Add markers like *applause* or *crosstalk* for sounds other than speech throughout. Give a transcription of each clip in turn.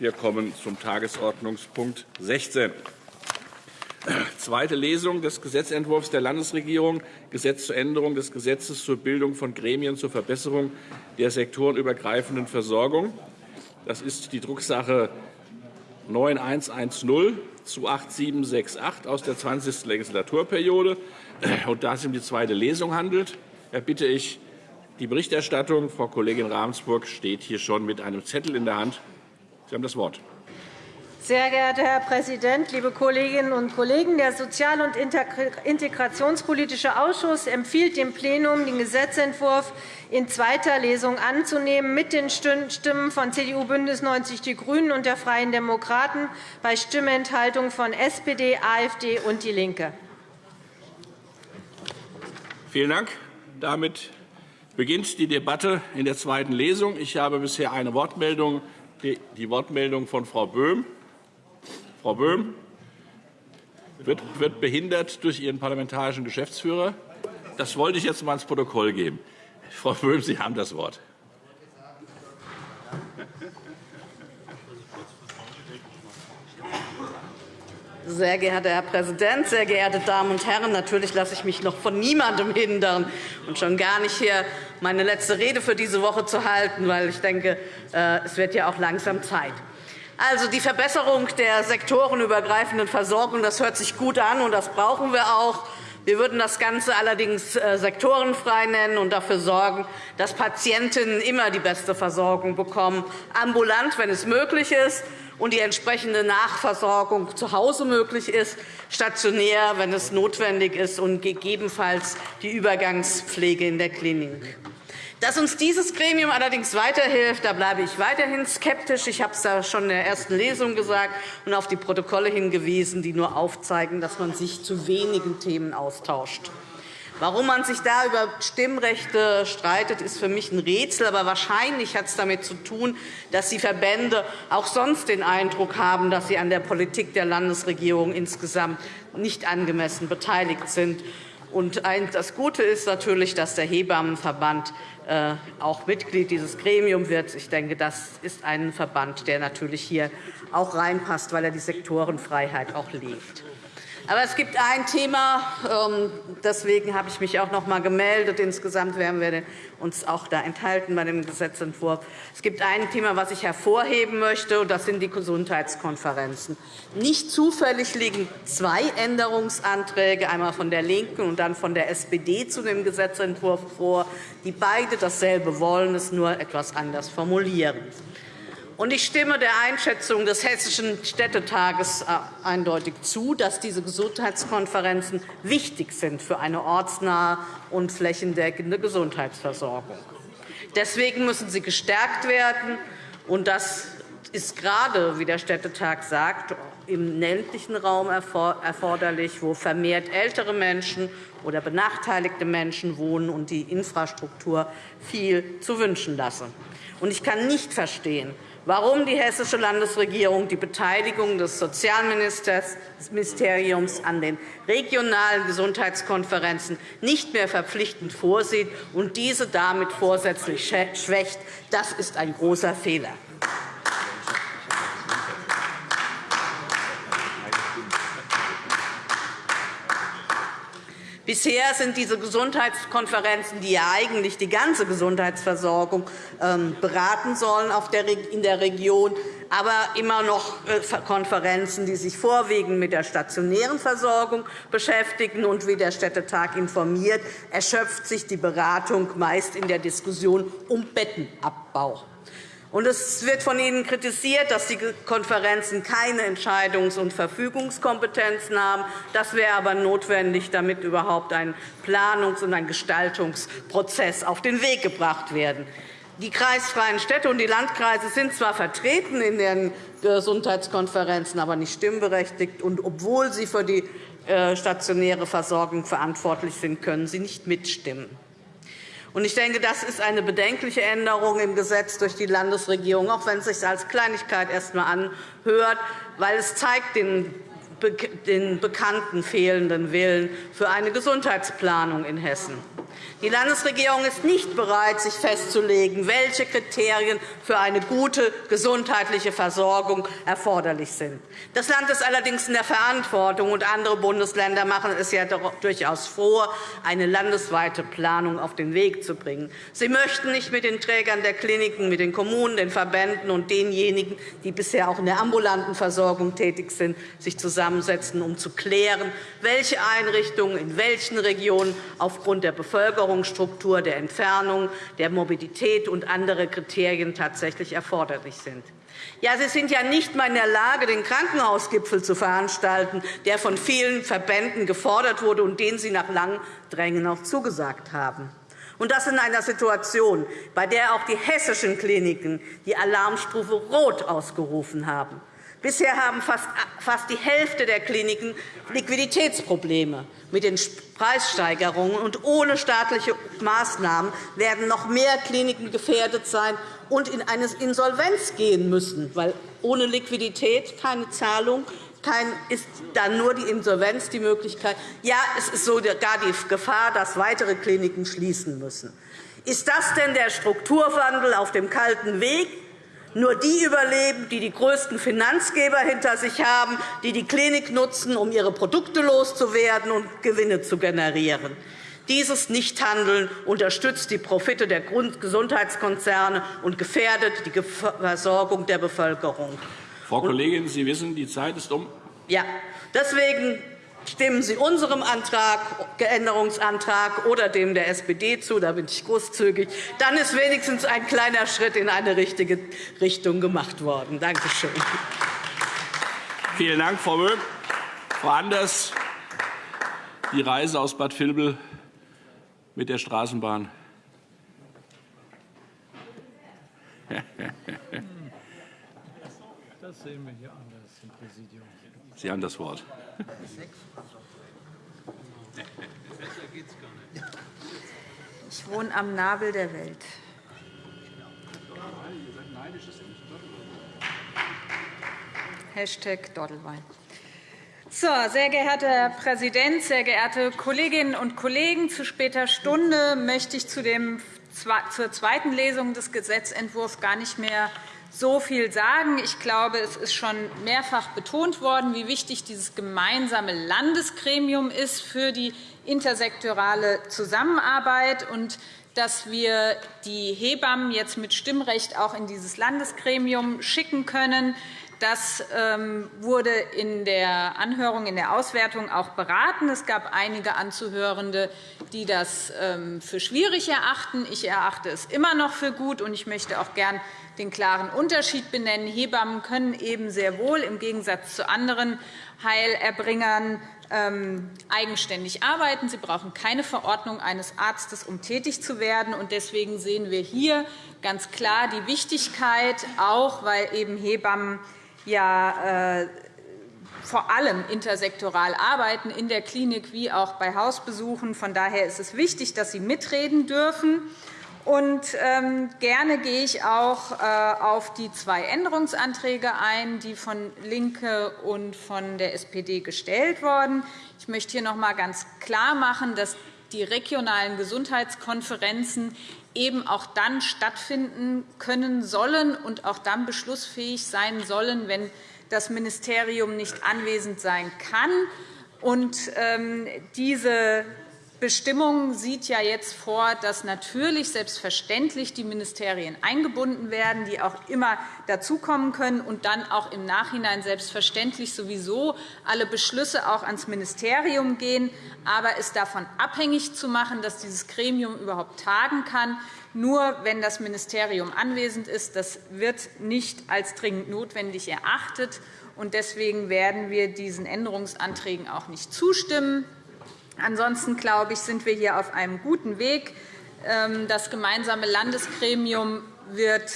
Wir kommen zum Tagesordnungspunkt 16. Zweite Lesung des Gesetzentwurfs der Landesregierung, Gesetz zur Änderung des Gesetzes zur Bildung von Gremien zur Verbesserung der sektorenübergreifenden Versorgung. Das ist die Drucksache 9110 zu 8768 aus der 20. Legislaturperiode. Und da es um die zweite Lesung handelt, bitte ich die Berichterstattung. Frau Kollegin Ravensburg steht hier schon mit einem Zettel in der Hand. Sie haben das Wort. Sehr geehrter Herr Präsident, liebe Kolleginnen und Kollegen! Der Sozial- und Integrationspolitische Ausschuss empfiehlt dem Plenum, den Gesetzentwurf in zweiter Lesung anzunehmen, mit den Stimmen von CDU, BÜNDNIS 90 die GRÜNEN und der Freien Demokraten bei Stimmenthaltung von SPD, AfD und DIE LINKE. Vielen Dank. Damit beginnt die Debatte in der zweiten Lesung. Ich habe bisher eine Wortmeldung, die Wortmeldung von Frau Böhm. Frau Böhm wird behindert durch Ihren parlamentarischen Geschäftsführer. Das wollte ich jetzt einmal ins Protokoll geben. Frau Böhm, Sie haben das Wort. Sehr geehrter Herr Präsident, sehr geehrte Damen und Herren! Natürlich lasse ich mich noch von niemandem hindern und schon gar nicht hier meine letzte Rede für diese Woche zu halten, weil ich denke, äh, es wird ja auch langsam Zeit. Also die Verbesserung der sektorenübergreifenden Versorgung, das hört sich gut an, und das brauchen wir auch. Wir würden das Ganze allerdings äh, sektorenfrei nennen und dafür sorgen, dass Patientinnen immer die beste Versorgung bekommen, ambulant, wenn es möglich ist, und die entsprechende Nachversorgung zu Hause möglich ist, stationär, wenn es notwendig ist, und gegebenenfalls die Übergangspflege in der Klinik. Dass uns dieses Gremium allerdings weiterhilft, da bleibe ich weiterhin skeptisch. Ich habe es schon in der ersten Lesung gesagt und auf die Protokolle hingewiesen, die nur aufzeigen, dass man sich zu wenigen Themen austauscht. Warum man sich da über Stimmrechte streitet, ist für mich ein Rätsel. Aber wahrscheinlich hat es damit zu tun, dass die Verbände auch sonst den Eindruck haben, dass sie an der Politik der Landesregierung insgesamt nicht angemessen beteiligt sind. Und das Gute ist natürlich, dass der Hebammenverband äh, auch Mitglied dieses Gremiums wird. Ich denke, das ist ein Verband, der natürlich hier auch reinpasst, weil er die Sektorenfreiheit auch lebt. Aber es gibt ein Thema, ähm, deswegen habe ich mich auch noch einmal gemeldet. Insgesamt werden wir uns auch da enthalten bei dem Gesetzentwurf. Es gibt ein Thema, das ich hervorheben möchte, und das sind die Gesundheitskonferenzen. Nicht zufällig liegen zwei Änderungsanträge, einmal von der LINKEN und dann von der SPD zu dem Gesetzentwurf vor, die beide dasselbe wollen, es nur etwas anders formulieren. Ich stimme der Einschätzung des Hessischen Städtetages äh, eindeutig zu, dass diese Gesundheitskonferenzen wichtig sind für eine ortsnahe und flächendeckende Gesundheitsversorgung. Deswegen müssen sie gestärkt werden. Und das ist gerade, wie der Städtetag sagt, im ländlichen Raum erforderlich, wo vermehrt ältere Menschen oder benachteiligte Menschen wohnen und die Infrastruktur viel zu wünschen lassen. Ich kann nicht verstehen, warum die Hessische Landesregierung die Beteiligung des Sozialministeriums an den regionalen Gesundheitskonferenzen nicht mehr verpflichtend vorsieht und diese damit vorsätzlich schwächt. Das ist ein großer Fehler. Bisher sind diese Gesundheitskonferenzen, die ja eigentlich die ganze Gesundheitsversorgung ähm, beraten sollen in der Region, aber immer noch äh, Konferenzen, die sich vorwiegend mit der stationären Versorgung beschäftigen. Und wie der Städtetag informiert, erschöpft sich die Beratung meist in der Diskussion um Bettenabbau. Und es wird von Ihnen kritisiert, dass die Konferenzen keine Entscheidungs- und Verfügungskompetenzen haben. Das wäre aber notwendig, damit überhaupt ein Planungs- und ein Gestaltungsprozess auf den Weg gebracht werden. Die kreisfreien Städte und die Landkreise sind zwar vertreten in den Gesundheitskonferenzen, aber nicht stimmberechtigt. Und obwohl sie für die äh, stationäre Versorgung verantwortlich sind, können sie nicht mitstimmen. Ich denke, das ist eine bedenkliche Änderung im Gesetz durch die Landesregierung, auch wenn es sich als Kleinigkeit erst einmal anhört, weil es zeigt den den bekannten fehlenden Willen für eine Gesundheitsplanung in Hessen. Die Landesregierung ist nicht bereit, sich festzulegen, welche Kriterien für eine gute gesundheitliche Versorgung erforderlich sind. Das Land ist allerdings in der Verantwortung, und andere Bundesländer machen es ja durchaus vor, eine landesweite Planung auf den Weg zu bringen. Sie möchten nicht mit den Trägern der Kliniken, mit den Kommunen, den Verbänden und denjenigen, die bisher auch in der ambulanten Versorgung tätig sind, sich zusammensetzen, um zu klären, welche Einrichtungen in welchen Regionen aufgrund der Bevölkerungsstruktur, der Entfernung, der Mobilität und anderer Kriterien tatsächlich erforderlich sind. Ja, Sie sind ja nicht einmal in der Lage, den Krankenhausgipfel zu veranstalten, der von vielen Verbänden gefordert wurde und den Sie nach langem Drängen auch zugesagt haben. Und das in einer Situation, bei der auch die hessischen Kliniken die Alarmstufe Rot ausgerufen haben. Bisher haben fast die Hälfte der Kliniken Liquiditätsprobleme. Mit den Preissteigerungen und ohne staatliche Maßnahmen werden noch mehr Kliniken gefährdet sein und in eine Insolvenz gehen müssen, weil ohne Liquidität keine Zahlung ist dann nur die Insolvenz die Möglichkeit. Ja, es ist sogar die Gefahr, dass weitere Kliniken schließen müssen. Ist das denn der Strukturwandel auf dem kalten Weg? Nur die überleben, die die größten Finanzgeber hinter sich haben, die die Klinik nutzen, um ihre Produkte loszuwerden und Gewinne zu generieren. Dieses Nichthandeln unterstützt die Profite der Gesundheitskonzerne und gefährdet die Versorgung der Bevölkerung. Frau Kollegin, Sie wissen, die Zeit ist um. Ja, deswegen Stimmen Sie unserem Antrag, Änderungsantrag oder dem der SPD zu, da bin ich großzügig, dann ist wenigstens ein kleiner Schritt in eine richtige Richtung gemacht worden. Danke schön. Vielen Dank, Frau Böhm. Frau Anders, die Reise aus Bad Vilbel mit der Straßenbahn. Das sehen wir hier anders im Präsidium. Sie haben das Wort. Ich wohne am Nabel der Welt. Hashtag Doddelwein. So, sehr geehrter Herr Präsident, sehr geehrte Kolleginnen und Kollegen! Zu später Stunde möchte ich zu dem, zur zweiten Lesung des Gesetzentwurfs gar nicht mehr so viel sagen. Ich glaube, es ist schon mehrfach betont worden, wie wichtig dieses gemeinsame Landesgremium ist für die intersektorale Zusammenarbeit und dass wir die Hebammen jetzt mit Stimmrecht auch in dieses Landesgremium schicken können. Das ähm, wurde in der Anhörung, in der Auswertung auch beraten. Es gab einige Anzuhörende, die das ähm, für schwierig erachten. Ich erachte es immer noch für gut, und ich möchte auch gern den klaren Unterschied benennen. Hebammen können eben sehr wohl im Gegensatz zu anderen Heilerbringern ähm, eigenständig arbeiten. Sie brauchen keine Verordnung eines Arztes, um tätig zu werden. Deswegen sehen wir hier ganz klar die Wichtigkeit, auch weil eben Hebammen ja äh, vor allem intersektoral arbeiten, in der Klinik wie auch bei Hausbesuchen. Von daher ist es wichtig, dass sie mitreden dürfen. Und ähm, gerne gehe ich auch äh, auf die zwei Änderungsanträge ein, die von LINKE und von der SPD gestellt wurden. Ich möchte hier noch einmal ganz klar machen, dass die regionalen Gesundheitskonferenzen eben auch dann stattfinden können sollen und auch dann beschlussfähig sein sollen, wenn das Ministerium nicht anwesend sein kann. Und, ähm, diese Bestimmung sieht ja jetzt vor, dass natürlich selbstverständlich die Ministerien eingebunden werden, die auch immer dazukommen können und dann auch im Nachhinein selbstverständlich sowieso alle Beschlüsse auch ans Ministerium gehen. Aber es davon abhängig zu machen, dass dieses Gremium überhaupt tagen kann, nur wenn das Ministerium anwesend ist, das wird nicht als dringend notwendig erachtet. Deswegen werden wir diesen Änderungsanträgen auch nicht zustimmen. Ansonsten glaube ich, sind wir hier auf einem guten Weg. Ähm, das gemeinsame Landesgremium wird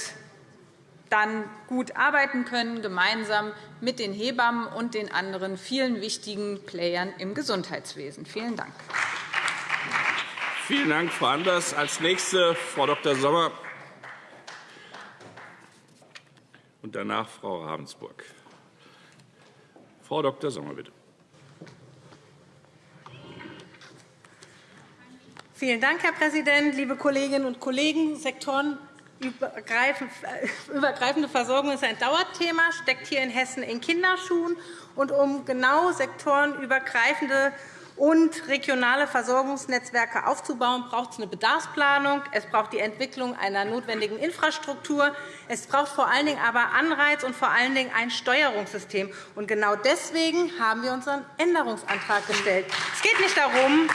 dann gut arbeiten können, gemeinsam mit den Hebammen und den anderen vielen wichtigen Playern im Gesundheitswesen. Vielen Dank. Vielen Dank, Frau Anders. Als nächste Frau Dr. Sommer und danach Frau Ravensburg. Frau Dr. Sommer, bitte. Vielen Dank, Herr Präsident, liebe Kolleginnen und Kollegen! Sektorenübergreifende Versorgung ist ein Dauerthema, steckt hier in Hessen in Kinderschuhen. Und um genau sektorenübergreifende und regionale Versorgungsnetzwerke aufzubauen, braucht es eine Bedarfsplanung, es braucht die Entwicklung einer notwendigen Infrastruktur, es braucht vor allen Dingen aber Anreiz und vor allen Dingen ein Steuerungssystem. Und genau deswegen haben wir unseren Änderungsantrag gestellt. Es geht nicht darum,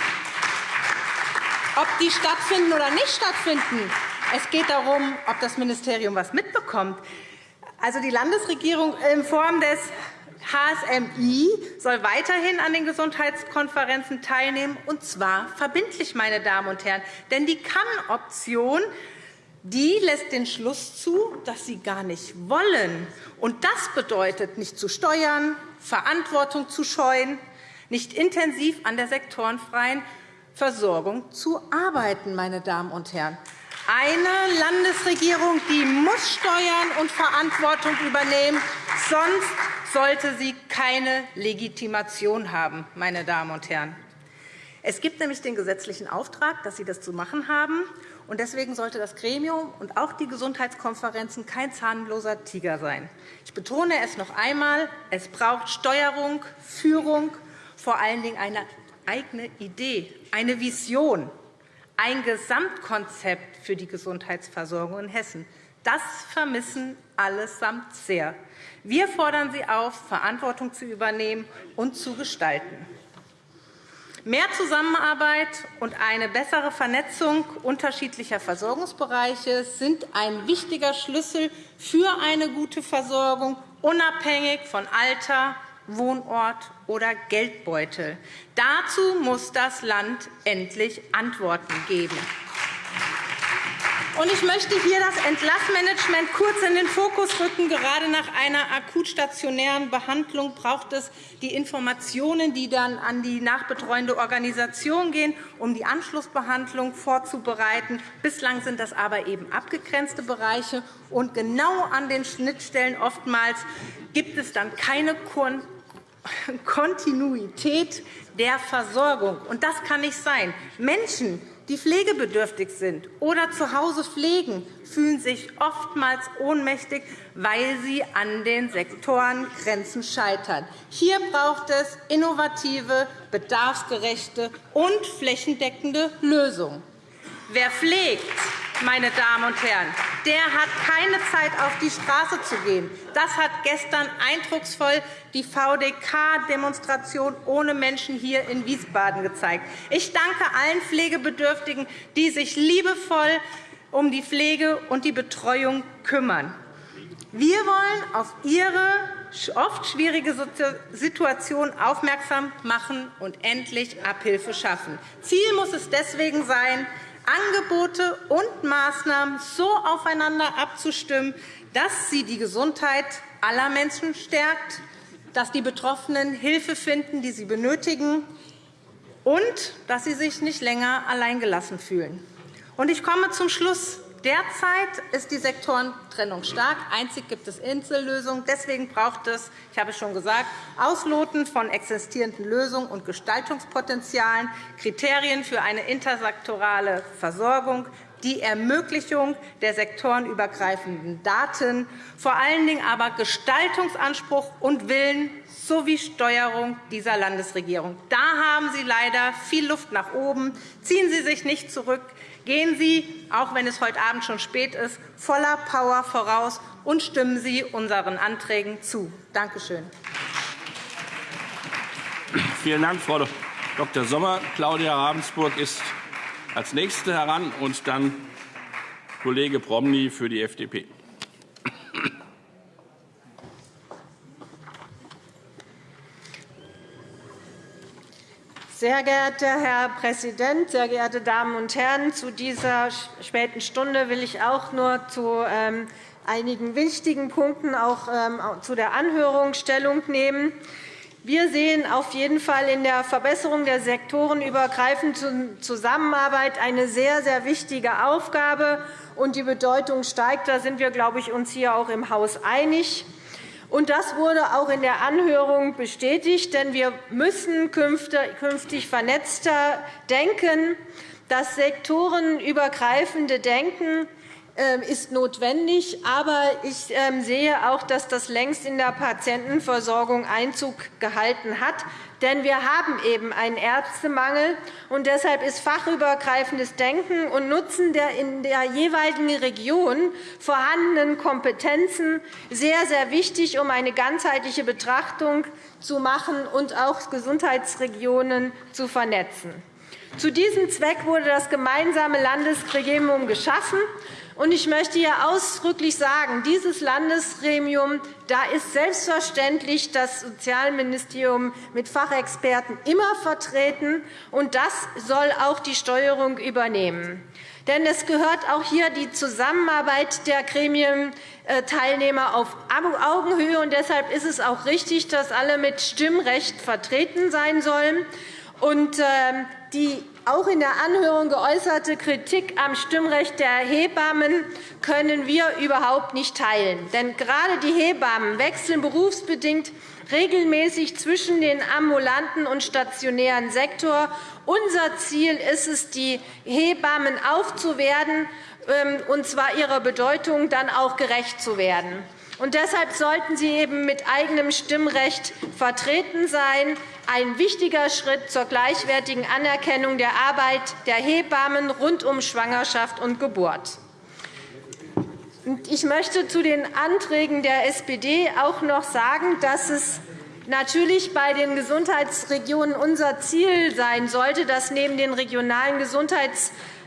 ob die stattfinden oder nicht stattfinden. Es geht darum, ob das Ministerium etwas mitbekommt. Also die Landesregierung in Form des HSMI soll weiterhin an den Gesundheitskonferenzen teilnehmen, und zwar verbindlich, meine Damen und Herren. Denn die Kann-Option die lässt den Schluss zu, dass sie gar nicht wollen. Und das bedeutet, nicht zu steuern, Verantwortung zu scheuen, nicht intensiv an der sektorenfreien Versorgung zu arbeiten. Meine Damen und Herren. Eine Landesregierung die muss steuern und Verantwortung übernehmen, sonst sollte sie keine Legitimation haben. Meine Damen und Herren. Es gibt nämlich den gesetzlichen Auftrag, dass Sie das zu machen haben. Deswegen sollte das Gremium und auch die Gesundheitskonferenzen kein zahnloser Tiger sein. Ich betone es noch einmal. Es braucht Steuerung, Führung, vor allen Dingen eine eigene Idee, eine Vision, ein Gesamtkonzept für die Gesundheitsversorgung in Hessen. Das vermissen allesamt sehr. Wir fordern Sie auf, Verantwortung zu übernehmen und zu gestalten. Mehr Zusammenarbeit und eine bessere Vernetzung unterschiedlicher Versorgungsbereiche sind ein wichtiger Schlüssel für eine gute Versorgung, unabhängig von Alter, Wohnort oder Geldbeutel. Dazu muss das Land endlich Antworten geben. Ich möchte hier das Entlassmanagement kurz in den Fokus rücken. Gerade nach einer akutstationären Behandlung braucht es die Informationen, die dann an die nachbetreuende Organisation gehen, um die Anschlussbehandlung vorzubereiten. Bislang sind das aber eben abgegrenzte Bereiche. Und genau an den Schnittstellen oftmals gibt es dann keine Kontinuität der Versorgung. Und das kann nicht sein. Menschen, die pflegebedürftig sind oder zu Hause pflegen, fühlen sich oftmals ohnmächtig, weil sie an den Sektorengrenzen scheitern. Hier braucht es innovative, bedarfsgerechte und flächendeckende Lösungen. Wer pflegt, meine Damen und Herren, der hat keine Zeit, auf die Straße zu gehen. Das hat gestern eindrucksvoll die VDK-Demonstration ohne Menschen hier in Wiesbaden gezeigt. Ich danke allen Pflegebedürftigen, die sich liebevoll um die Pflege und die Betreuung kümmern. Wir wollen auf Ihre oft schwierige Situation aufmerksam machen und endlich Abhilfe schaffen. Ziel muss es deswegen sein, Angebote und Maßnahmen so aufeinander abzustimmen, dass sie die Gesundheit aller Menschen stärkt, dass die Betroffenen Hilfe finden, die sie benötigen, und dass sie sich nicht länger alleingelassen fühlen. Ich komme zum Schluss. Derzeit ist die Sektorentrennung stark. Einzig gibt es Insellösungen. Deswegen braucht es, ich habe es schon gesagt, Ausloten von existierenden Lösungen und Gestaltungspotenzialen, Kriterien für eine intersektorale Versorgung, die Ermöglichung der sektorenübergreifenden Daten, vor allen Dingen aber Gestaltungsanspruch und Willen sowie Steuerung dieser Landesregierung. Da haben Sie leider viel Luft nach oben. Ziehen Sie sich nicht zurück. Gehen Sie, auch wenn es heute Abend schon spät ist, voller Power voraus und stimmen Sie unseren Anträgen zu. Danke schön. Vielen Dank, Frau Dr. Sommer. Claudia Ravensburg ist als Nächste heran, und dann Kollege Promny für die FDP. Sehr geehrter Herr Präsident, sehr geehrte Damen und Herren! Zu dieser späten Stunde will ich auch nur zu ähm, einigen wichtigen Punkten auch ähm, zu der Anhörung Stellung nehmen. Wir sehen auf jeden Fall in der Verbesserung der sektorenübergreifenden Zusammenarbeit eine sehr, sehr wichtige Aufgabe, und die Bedeutung steigt. Da sind wir, glaube ich, uns hier auch im Haus einig. Und das wurde auch in der Anhörung bestätigt, denn wir müssen künftig vernetzter denken. Das sektorenübergreifende Denken ähm, ist notwendig. Aber ich ähm, sehe auch, dass das längst in der Patientenversorgung Einzug gehalten hat. Denn wir haben eben einen Ärztemangel. und Deshalb ist fachübergreifendes Denken und Nutzen der in der jeweiligen Region vorhandenen Kompetenzen sehr, sehr wichtig, um eine ganzheitliche Betrachtung zu machen und auch Gesundheitsregionen zu vernetzen. Zu diesem Zweck wurde das gemeinsame Landesgremium geschaffen. Ich möchte hier ausdrücklich sagen, dieses Landesgremium da ist selbstverständlich das Sozialministerium mit Fachexperten immer vertreten, und das soll auch die Steuerung übernehmen. Denn es gehört auch hier die Zusammenarbeit der Gremienteilnehmer auf Augenhöhe. Und deshalb ist es auch richtig, dass alle mit Stimmrecht vertreten sein sollen. Und ähm, die auch in der Anhörung geäußerte Kritik am Stimmrecht der Hebammen können wir überhaupt nicht teilen. Denn gerade die Hebammen wechseln berufsbedingt regelmäßig zwischen den ambulanten und stationären Sektor. Unser Ziel ist es, die Hebammen aufzuwerten, ähm, und zwar ihrer Bedeutung dann auch gerecht zu werden. Und deshalb sollten sie eben mit eigenem Stimmrecht vertreten sein. Ein wichtiger Schritt zur gleichwertigen Anerkennung der Arbeit der Hebammen rund um Schwangerschaft und Geburt. Ich möchte zu den Anträgen der SPD auch noch sagen, dass es natürlich bei den Gesundheitsregionen unser Ziel sein sollte, dass neben den regionalen Gesundheitsregionen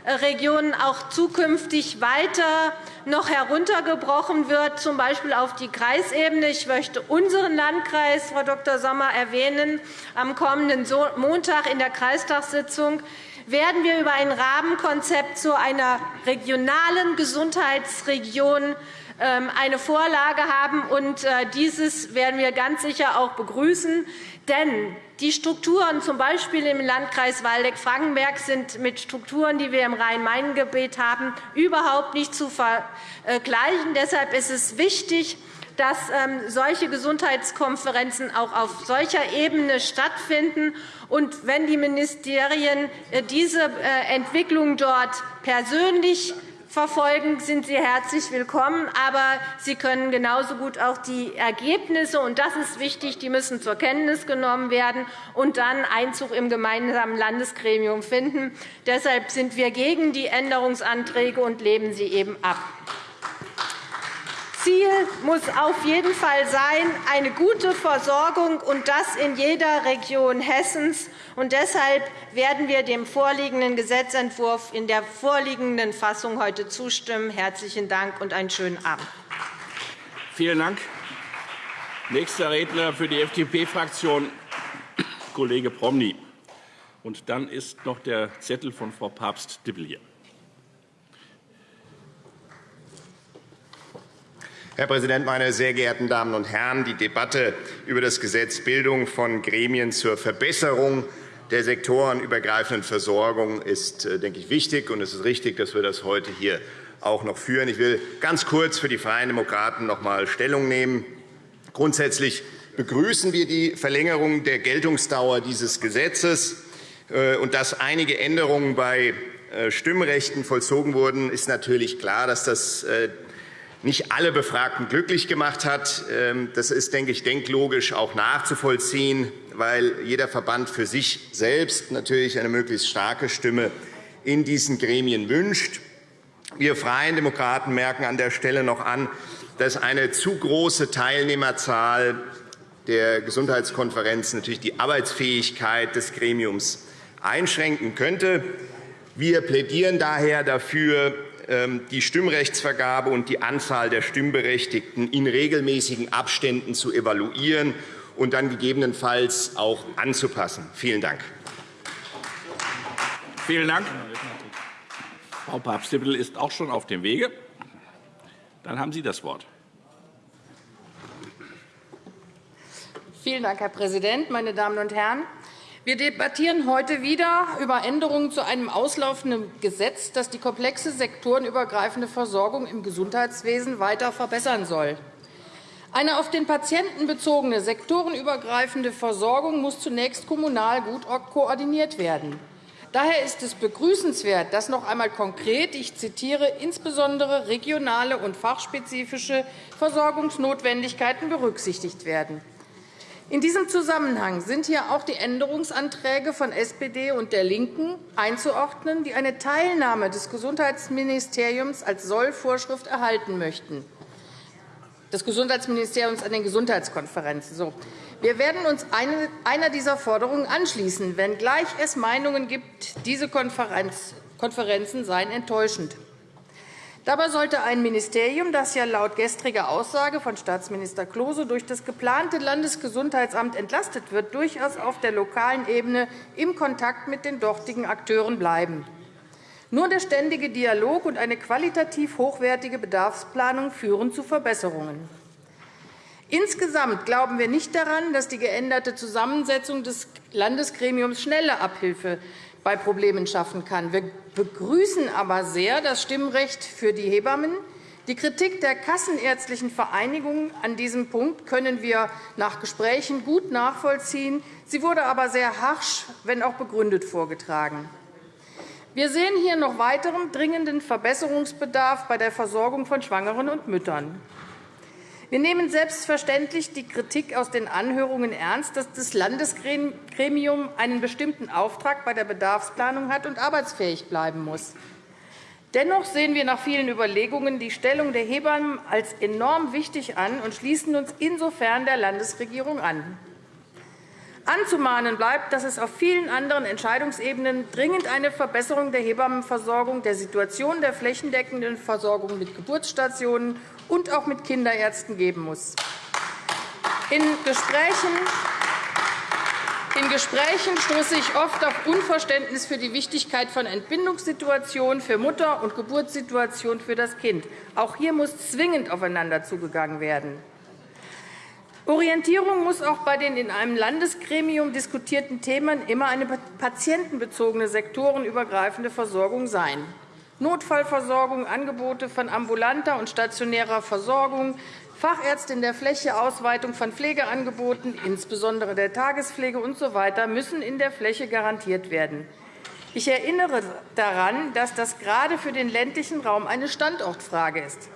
auch zukünftig weiter noch heruntergebrochen wird, z. B. auf die Kreisebene. Ich möchte unseren Landkreis, Frau Dr. Sommer, erwähnen. Am kommenden Montag in der Kreistagssitzung werden wir über ein Rahmenkonzept zu einer regionalen Gesundheitsregion ähm, eine Vorlage haben. und äh, Dieses werden wir ganz sicher auch begrüßen. Denn die Strukturen, z. B. im Landkreis Waldeck-Frankenberg, sind mit Strukturen, die wir im Rhein-Main-Gebiet haben, überhaupt nicht zu vergleichen. Deshalb ist es wichtig, dass ähm, solche Gesundheitskonferenzen auch auf solcher Ebene stattfinden. Und wenn die Ministerien äh, diese äh, Entwicklung dort persönlich verfolgen, sind Sie herzlich willkommen. Aber Sie können genauso gut auch die Ergebnisse, und das ist wichtig, die müssen zur Kenntnis genommen werden und dann Einzug im gemeinsamen Landesgremium finden. Deshalb sind wir gegen die Änderungsanträge und lehnen sie eben ab. Ziel muss auf jeden Fall sein, eine gute Versorgung, und das in jeder Region Hessens. Und deshalb werden wir dem vorliegenden Gesetzentwurf in der vorliegenden Fassung heute zustimmen. – Herzlichen Dank und einen schönen Abend. Vielen Dank. Nächster Redner für die FDP-Fraktion, Kollege Promny. Und dann ist noch der Zettel von Frau Papst-Dippel hier. Herr Präsident, meine sehr geehrten Damen und Herren! Die Debatte über das Gesetz Bildung von Gremien zur Verbesserung der sektorenübergreifenden Versorgung ist, äh, denke ich, wichtig. und Es ist richtig, dass wir das heute hier auch noch führen. Ich will ganz kurz für die Freien Demokraten noch einmal Stellung nehmen. Grundsätzlich begrüßen wir die Verlängerung der Geltungsdauer dieses Gesetzes. Äh, und dass einige Änderungen bei äh, Stimmrechten vollzogen wurden, ist natürlich klar, dass das nicht alle Befragten glücklich gemacht hat. Ähm, das ist, denke ich, denklogisch auch nachzuvollziehen, weil jeder Verband für sich selbst natürlich eine möglichst starke Stimme in diesen Gremien wünscht. Wir Freien Demokraten merken an der Stelle noch an, dass eine zu große Teilnehmerzahl der Gesundheitskonferenz natürlich die Arbeitsfähigkeit des Gremiums einschränken könnte. Wir plädieren daher dafür, die Stimmrechtsvergabe und die Anzahl der Stimmberechtigten in regelmäßigen Abständen zu evaluieren und dann gegebenenfalls auch anzupassen. Vielen Dank. Vielen Dank. Frau Papst-Dippel ist auch schon auf dem Wege. Dann haben Sie das Wort. Vielen Dank, Herr Präsident, meine Damen und Herren! Wir debattieren heute wieder über Änderungen zu einem auslaufenden Gesetz, das die komplexe sektorenübergreifende Versorgung im Gesundheitswesen weiter verbessern soll. Eine auf den Patienten bezogene sektorenübergreifende Versorgung muss zunächst kommunal gut koordiniert werden. Daher ist es begrüßenswert, dass noch einmal konkret, ich zitiere, insbesondere regionale und fachspezifische Versorgungsnotwendigkeiten berücksichtigt werden. In diesem Zusammenhang sind hier auch die Änderungsanträge von SPD und der LINKEN einzuordnen, die eine Teilnahme des Gesundheitsministeriums als Sollvorschrift erhalten möchten des Gesundheitsministeriums an den Gesundheitskonferenzen. Wir werden uns einer dieser Forderungen anschließen, wenngleich es Meinungen gibt, diese Konferenzen seien enttäuschend. Dabei sollte ein Ministerium, das ja laut gestriger Aussage von Staatsminister Klose durch das geplante Landesgesundheitsamt entlastet wird, durchaus auf der lokalen Ebene im Kontakt mit den dortigen Akteuren bleiben. Nur der ständige Dialog und eine qualitativ hochwertige Bedarfsplanung führen zu Verbesserungen. Insgesamt glauben wir nicht daran, dass die geänderte Zusammensetzung des Landesgremiums schnelle Abhilfe bei Problemen schaffen kann. Wir begrüßen aber sehr das Stimmrecht für die Hebammen. Die Kritik der Kassenärztlichen Vereinigung an diesem Punkt können wir nach Gesprächen gut nachvollziehen. Sie wurde aber sehr harsch, wenn auch begründet vorgetragen. Wir sehen hier noch weiteren dringenden Verbesserungsbedarf bei der Versorgung von Schwangeren und Müttern. Wir nehmen selbstverständlich die Kritik aus den Anhörungen ernst, dass das Landesgremium einen bestimmten Auftrag bei der Bedarfsplanung hat und arbeitsfähig bleiben muss. Dennoch sehen wir nach vielen Überlegungen die Stellung der Hebammen als enorm wichtig an und schließen uns insofern der Landesregierung an. Anzumahnen bleibt, dass es auf vielen anderen Entscheidungsebenen dringend eine Verbesserung der Hebammenversorgung, der Situation der flächendeckenden Versorgung mit Geburtsstationen und auch mit Kinderärzten geben muss. In Gesprächen in Gesprächen stoße ich oft auf Unverständnis für die Wichtigkeit von Entbindungssituationen für Mutter und Geburtssituationen für das Kind. Auch hier muss zwingend aufeinander zugegangen werden. Orientierung muss auch bei den in einem Landesgremium diskutierten Themen immer eine patientenbezogene sektorenübergreifende Versorgung sein. Notfallversorgung, Angebote von ambulanter und stationärer Versorgung, Fachärzte in der Fläche, Ausweitung von Pflegeangeboten, insbesondere der Tagespflege usw. So müssen in der Fläche garantiert werden. Ich erinnere daran, dass das gerade für den ländlichen Raum eine Standortfrage ist.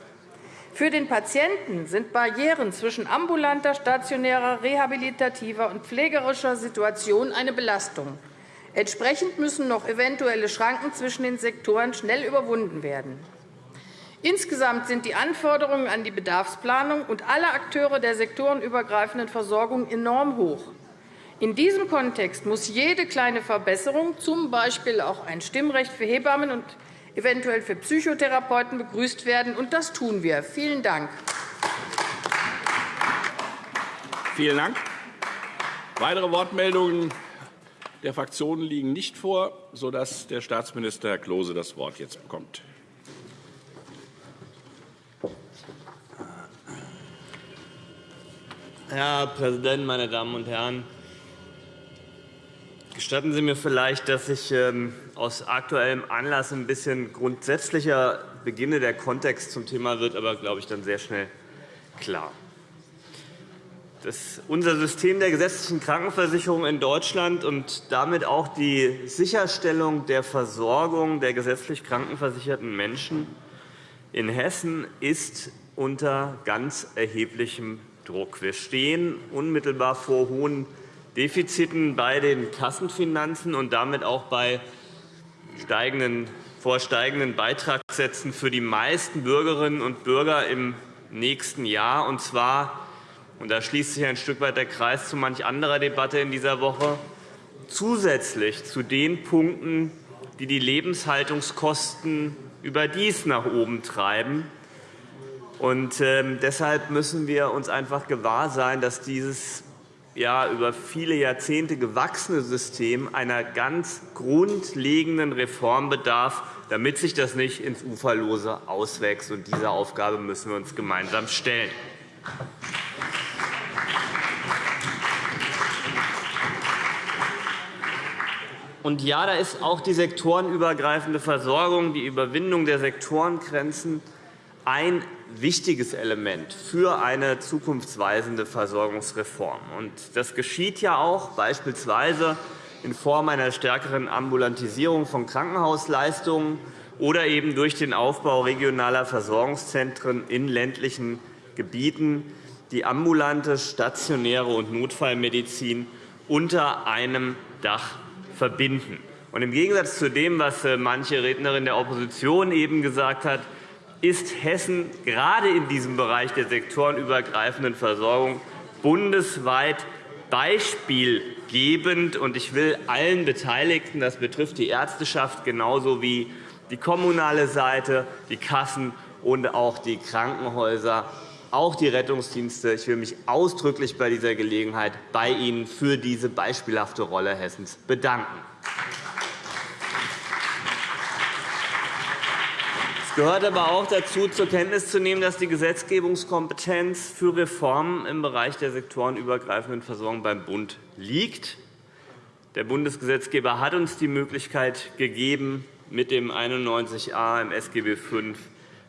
Für den Patienten sind Barrieren zwischen ambulanter, stationärer, rehabilitativer und pflegerischer Situation eine Belastung. Entsprechend müssen noch eventuelle Schranken zwischen den Sektoren schnell überwunden werden. Insgesamt sind die Anforderungen an die Bedarfsplanung und alle Akteure der sektorenübergreifenden Versorgung enorm hoch. In diesem Kontext muss jede kleine Verbesserung, z. B. auch ein Stimmrecht für Hebammen und eventuell für Psychotherapeuten begrüßt werden. Und das tun wir. Vielen Dank. Vielen Dank. Weitere Wortmeldungen der Fraktionen liegen nicht vor, sodass der Staatsminister Herr Klose das Wort jetzt bekommt. Herr Präsident, meine Damen und Herren! Gestatten Sie mir vielleicht, dass ich ähm, aus aktuellem Anlass ein bisschen grundsätzlicher beginne. Der Kontext zum Thema wird aber, glaube ich, dann sehr schnell klar. Das, unser System der gesetzlichen Krankenversicherung in Deutschland und damit auch die Sicherstellung der Versorgung der gesetzlich krankenversicherten Menschen in Hessen ist unter ganz erheblichem Druck. Wir stehen unmittelbar vor hohen Defiziten bei den Kassenfinanzen und damit auch bei steigenden, vor steigenden Beitragssätzen für die meisten Bürgerinnen und Bürger im nächsten Jahr. Und zwar, und da schließt sich ein Stück weit der Kreis zu manch anderer Debatte in dieser Woche, zusätzlich zu den Punkten, die die Lebenshaltungskosten überdies nach oben treiben. Und, äh, deshalb müssen wir uns einfach gewahr sein, dass dieses ja, über viele Jahrzehnte gewachsene System einer ganz grundlegenden Reform bedarf, damit sich das nicht ins Uferlose auswächst. Und diese Aufgabe müssen wir uns gemeinsam stellen. Und ja, da ist auch die sektorenübergreifende Versorgung, die Überwindung der Sektorengrenzen ein wichtiges Element für eine zukunftsweisende Versorgungsreform. Das geschieht ja auch beispielsweise in Form einer stärkeren Ambulantisierung von Krankenhausleistungen oder eben durch den Aufbau regionaler Versorgungszentren in ländlichen Gebieten die ambulante, stationäre und Notfallmedizin unter einem Dach verbinden. Im Gegensatz zu dem, was äh, manche Rednerin der Opposition eben gesagt hat, ist Hessen gerade in diesem Bereich der sektorenübergreifenden Versorgung bundesweit beispielgebend. Ich will allen Beteiligten, das betrifft die Ärzteschaft genauso wie die kommunale Seite, die Kassen und auch die Krankenhäuser, auch die Rettungsdienste. Ich will mich ausdrücklich bei dieser Gelegenheit bei Ihnen für diese beispielhafte Rolle Hessens bedanken. Gehört aber auch dazu, zur Kenntnis zu nehmen, dass die Gesetzgebungskompetenz für Reformen im Bereich der sektorenübergreifenden Versorgung beim Bund liegt. Der Bundesgesetzgeber hat uns die Möglichkeit gegeben, mit dem 91a im SGB V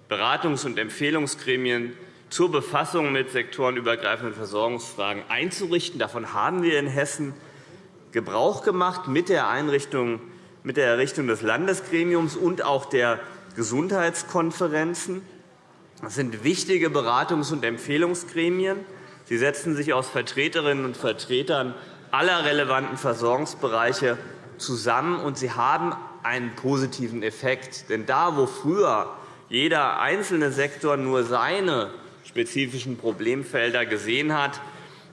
Beratungs- und Empfehlungsgremien zur Befassung mit sektorenübergreifenden Versorgungsfragen einzurichten. Davon haben wir in Hessen Gebrauch gemacht mit der Einrichtung mit der Errichtung des Landesgremiums und auch der Gesundheitskonferenzen. Das sind wichtige Beratungs- und Empfehlungsgremien. Sie setzen sich aus Vertreterinnen und Vertretern aller relevanten Versorgungsbereiche zusammen, und sie haben einen positiven Effekt. Denn da, wo früher jeder einzelne Sektor nur seine spezifischen Problemfelder gesehen hat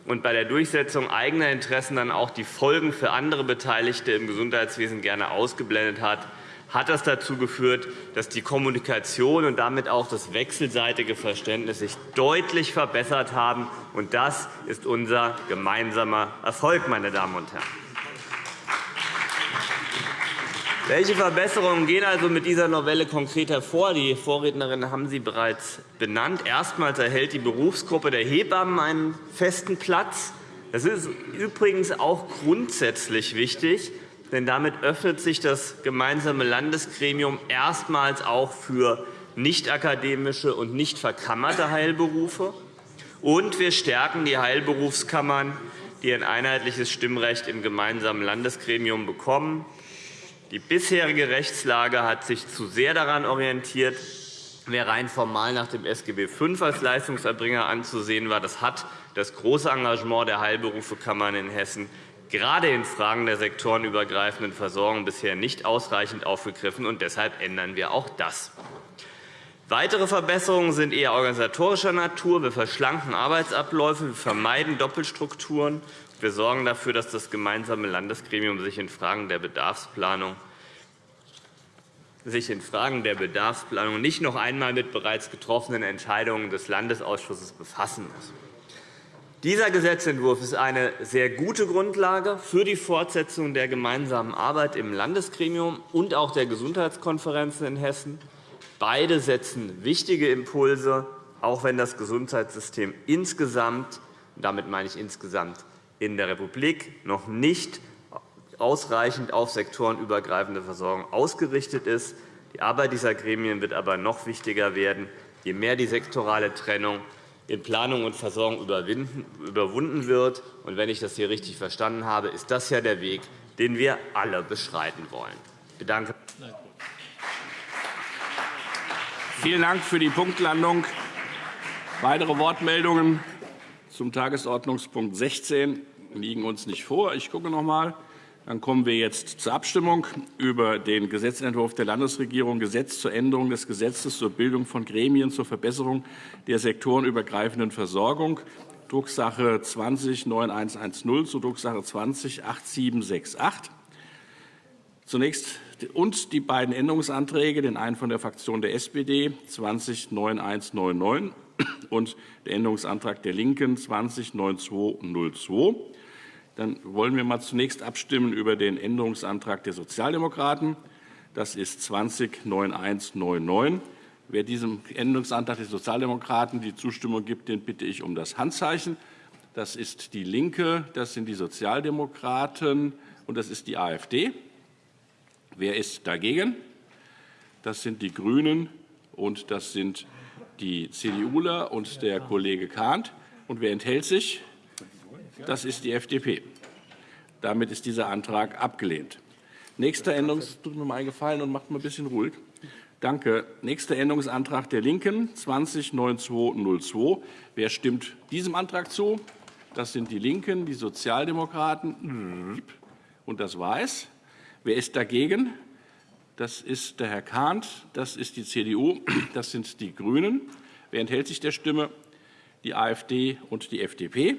und bei der Durchsetzung eigener Interessen dann auch die Folgen für andere Beteiligte im Gesundheitswesen gerne ausgeblendet hat, hat das dazu geführt, dass die Kommunikation und damit auch das wechselseitige Verständnis sich deutlich verbessert haben. Und das ist unser gemeinsamer Erfolg, meine Damen und Herren. Welche Verbesserungen gehen also mit dieser Novelle konkret hervor? Die Vorrednerinnen haben sie bereits benannt. Erstmals erhält die Berufsgruppe der Hebammen einen festen Platz. Das ist übrigens auch grundsätzlich wichtig, denn damit öffnet sich das gemeinsame Landesgremium erstmals auch für nicht-akademische und nicht verkammerte Heilberufe. Und wir stärken die Heilberufskammern, die ein einheitliches Stimmrecht im gemeinsamen Landesgremium bekommen. Die bisherige Rechtslage hat sich zu sehr daran orientiert, wer rein formal nach dem SGB V als Leistungserbringer anzusehen war. Das hat das große Engagement der Heilberufekammern in Hessen gerade in Fragen der sektorenübergreifenden Versorgung bisher nicht ausreichend aufgegriffen. und Deshalb ändern wir auch das. Weitere Verbesserungen sind eher organisatorischer Natur. Wir verschlanken Arbeitsabläufe, wir vermeiden Doppelstrukturen. Wir sorgen dafür, dass das gemeinsame Landesgremium sich in Fragen der Bedarfsplanung sich in Fragen der Bedarfsplanung nicht noch einmal mit bereits getroffenen Entscheidungen des Landesausschusses befassen muss. Dieser Gesetzentwurf ist eine sehr gute Grundlage für die Fortsetzung der gemeinsamen Arbeit im Landesgremium und auch der Gesundheitskonferenzen in Hessen. Beide setzen wichtige Impulse, auch wenn das Gesundheitssystem insgesamt – damit meine ich insgesamt in der Republik – noch nicht ausreichend auf sektorenübergreifende Versorgung ausgerichtet ist. Die Arbeit dieser Gremien wird aber noch wichtiger werden, je mehr die sektorale Trennung in Planung und Versorgung überwunden wird. Wenn ich das hier richtig verstanden habe, ist das ja der Weg, den wir alle beschreiten wollen. Ich bedanke Vielen Dank für die Punktlandung. Weitere Wortmeldungen zum Tagesordnungspunkt 16 liegen uns nicht vor. Ich gucke noch einmal. Dann kommen wir jetzt zur Abstimmung über den Gesetzentwurf der Landesregierung Gesetz zur Änderung des Gesetzes zur Bildung von Gremien zur Verbesserung der sektorenübergreifenden Versorgung, Drucksache 20-9110 zu Drucksache 20-8768. Zunächst und die beiden Änderungsanträge, den einen von der Fraktion der SPD 20-9199 und der Änderungsantrag der LINKEN 20-9202. Dann wollen wir mal zunächst abstimmen über den Änderungsantrag der Sozialdemokraten. Das ist 209199. Wer diesem Änderungsantrag der Sozialdemokraten die Zustimmung gibt, den bitte ich um das Handzeichen. Das ist DIE LINKE, das sind die Sozialdemokraten und das ist die AfD. Wer ist dagegen? Das sind die GRÜNEN und das sind die CDUler und der Kollege Kahnt. Und wer enthält sich? Das ist die FDP. Damit ist dieser Antrag abgelehnt. Nächster Änderungs tut mir mal einen Gefallen und macht mal ein bisschen ruhig. Danke. Nächster Änderungsantrag der LINKEN, 209202. Wer stimmt diesem Antrag zu? Das sind die LINKEN, die Sozialdemokraten und das Weiß. Wer ist dagegen? Das ist der Herr Kahnt, das ist die CDU, *clears throat* das sind die GRÜNEN. Wer enthält sich der Stimme? Die AfD und die FDP.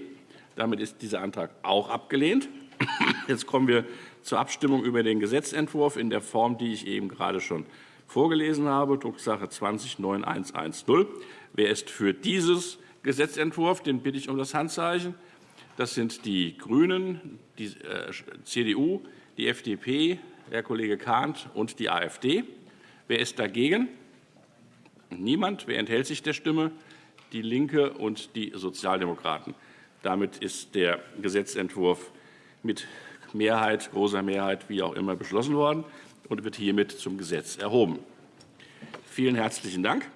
Damit ist dieser Antrag auch abgelehnt. *coughs* Jetzt kommen wir zur Abstimmung über den Gesetzentwurf in der Form, die ich eben gerade schon vorgelesen habe, Drucksache 20-9110. Wer ist für dieses Gesetzentwurf? Den bitte ich um das Handzeichen. Das sind die GRÜNEN, die äh, CDU, die FDP, Herr Kollege Kahnt und die AfD. Wer ist dagegen? Niemand. Wer enthält sich der Stimme? Die LINKE und die Sozialdemokraten. Damit ist der Gesetzentwurf mit Mehrheit, großer Mehrheit, wie auch immer, beschlossen worden und wird hiermit zum Gesetz erhoben. Vielen herzlichen Dank.